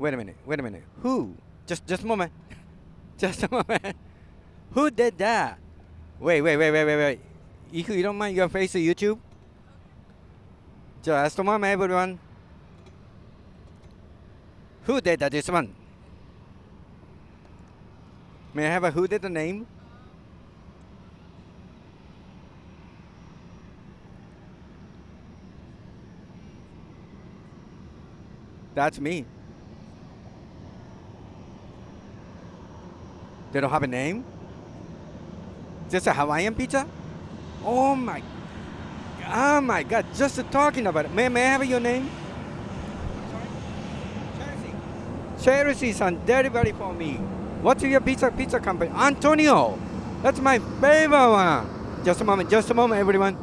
Wait a minute. Wait a minute. Who? Just just a moment. just a moment. Who did that? Wait, wait, wait, wait, wait, wait. If you don't mind your face to YouTube? Just a moment, everyone. Who did that? This one. May I have a who did the name? That's me. They don't have a name? Just a Hawaiian pizza? Oh my, oh my God! Just talking about it. May, may I have your name? Charity san delivery for me. What's your pizza pizza company? Antonio. That's my favorite one. Just a moment. Just a moment, everyone.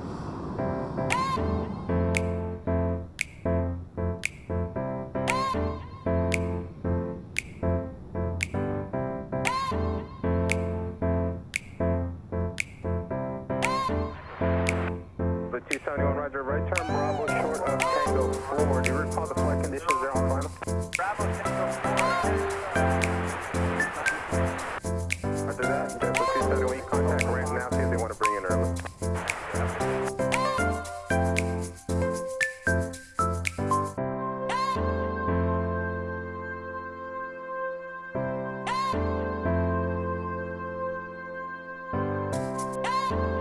71 Roger, right turn Bravo short of Tango 4. Do you recall the flight conditions there on final? Bravo Tango 4. Roger that, Jet 271, contact right now, see if they want to bring in early. Thank